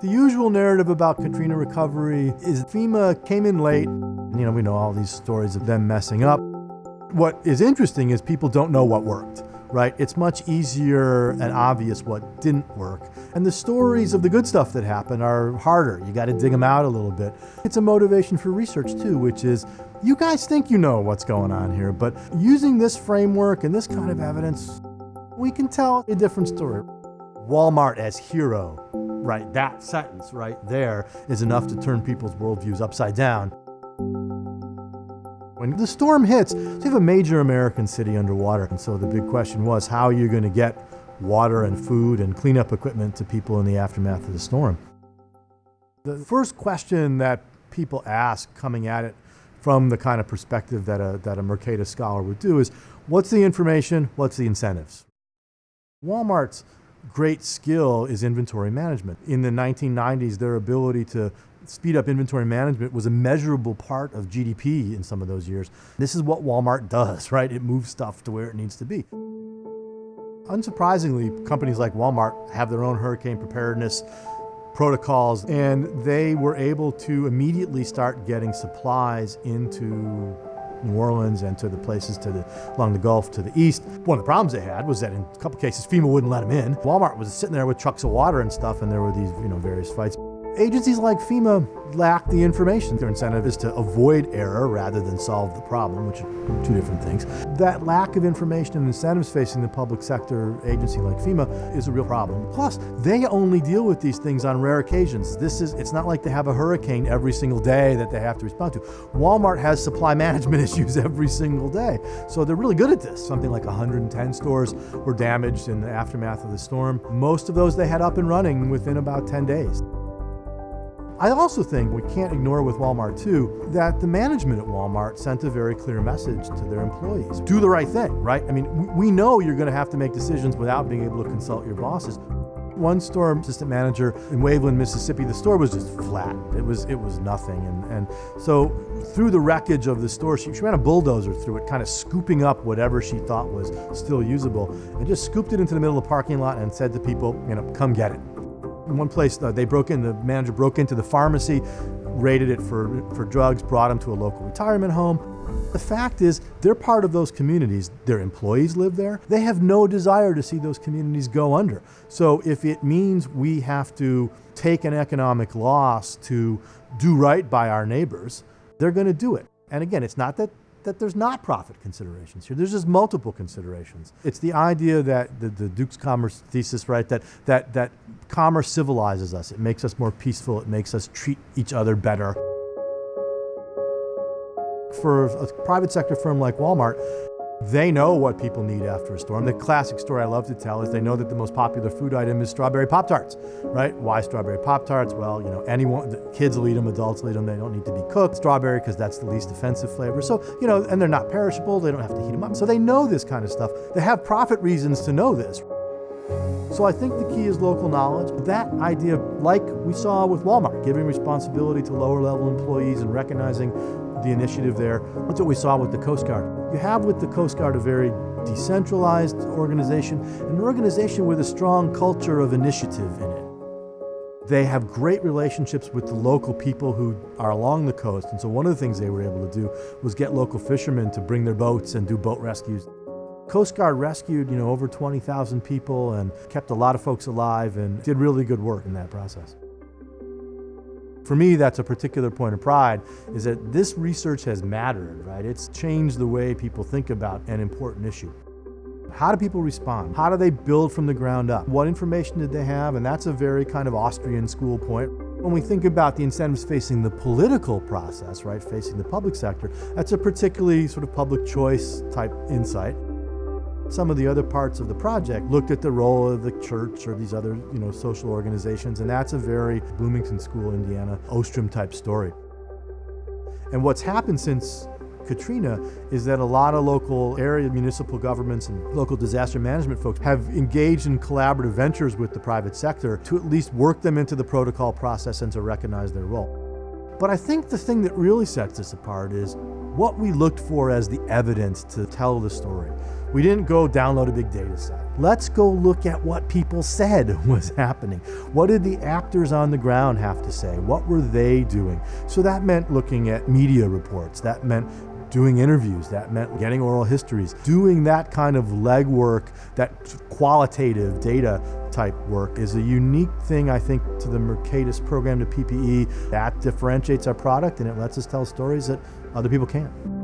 The usual narrative about Katrina recovery is FEMA came in late. You know, we know all these stories of them messing up. What is interesting is people don't know what worked, right? It's much easier and obvious what didn't work. And the stories of the good stuff that happened are harder. You got to dig them out a little bit. It's a motivation for research too, which is you guys think you know what's going on here, but using this framework and this kind of evidence, we can tell a different story. Walmart as hero right? That sentence right there is enough to turn people's worldviews upside down. When the storm hits, you have a major American city underwater. And so the big question was, how are you going to get water and food and cleanup equipment to people in the aftermath of the storm? The first question that people ask coming at it from the kind of perspective that a, that a Mercatus scholar would do is, what's the information, what's the incentives? Walmart's great skill is inventory management. In the 1990s, their ability to speed up inventory management was a measurable part of GDP in some of those years. This is what Walmart does, right? It moves stuff to where it needs to be. Unsurprisingly, companies like Walmart have their own hurricane preparedness protocols, and they were able to immediately start getting supplies into New Orleans and to the places to the, along the Gulf to the east. One of the problems they had was that in a couple cases FEMA wouldn't let them in. Walmart was sitting there with trucks of water and stuff and there were these you know various fights. Agencies like FEMA lack the information. Their incentive is to avoid error rather than solve the problem, which are two different things. That lack of information and incentives facing the public sector agency like FEMA is a real problem. Plus, they only deal with these things on rare occasions. This is, it's not like they have a hurricane every single day that they have to respond to. Walmart has supply management issues every single day. So they're really good at this. Something like 110 stores were damaged in the aftermath of the storm. Most of those they had up and running within about 10 days. I also think we can't ignore with Walmart too, that the management at Walmart sent a very clear message to their employees. Do the right thing, right? I mean, we know you're gonna have to make decisions without being able to consult your bosses. One store assistant manager in Waveland, Mississippi, the store was just flat. It was it was nothing. And, and so through the wreckage of the store, she, she ran a bulldozer through it, kind of scooping up whatever she thought was still usable, and just scooped it into the middle of the parking lot and said to people, you know, come get it. In one place, uh, they broke in, the manager broke into the pharmacy, raided it for, for drugs, brought them to a local retirement home. The fact is, they're part of those communities. Their employees live there. They have no desire to see those communities go under. So if it means we have to take an economic loss to do right by our neighbors, they're going to do it. And again, it's not that that there's not profit considerations here. There's just multiple considerations. It's the idea that the, the doux commerce thesis, right, that, that, that commerce civilizes us. It makes us more peaceful. It makes us treat each other better. For a private sector firm like Walmart, they know what people need after a storm. The classic story I love to tell is they know that the most popular food item is strawberry Pop-Tarts, right? Why strawberry Pop-Tarts? Well, you know, anyone, kids will eat them, adults will eat them, they don't need to be cooked. Strawberry, because that's the least offensive flavor. So, you know, and they're not perishable, they don't have to heat them up. So they know this kind of stuff. They have profit reasons to know this. So I think the key is local knowledge. That idea, like we saw with Walmart, giving responsibility to lower level employees and recognizing the initiative there. That's what we saw with the Coast Guard. You have with the Coast Guard a very decentralized organization, an organization with a strong culture of initiative in it. They have great relationships with the local people who are along the coast. And so one of the things they were able to do was get local fishermen to bring their boats and do boat rescues. Coast Guard rescued, you know, over 20,000 people and kept a lot of folks alive and did really good work in that process. For me, that's a particular point of pride, is that this research has mattered, right? It's changed the way people think about an important issue. How do people respond? How do they build from the ground up? What information did they have? And that's a very kind of Austrian school point. When we think about the incentives facing the political process, right, facing the public sector, that's a particularly sort of public choice type insight. Some of the other parts of the project looked at the role of the church or these other you know, social organizations, and that's a very Bloomington School, Indiana, Ostrom type story. And what's happened since Katrina is that a lot of local area municipal governments and local disaster management folks have engaged in collaborative ventures with the private sector to at least work them into the protocol process and to recognize their role. But I think the thing that really sets this apart is what we looked for as the evidence to tell the story. We didn't go download a big data set. let's go look at what people said was happening. What did the actors on the ground have to say? What were they doing? So that meant looking at media reports. That meant doing interviews. That meant getting oral histories, doing that kind of legwork, that qualitative data type work is a unique thing, I think, to the Mercatus program to PPE. That differentiates our product and it lets us tell stories that other people can't.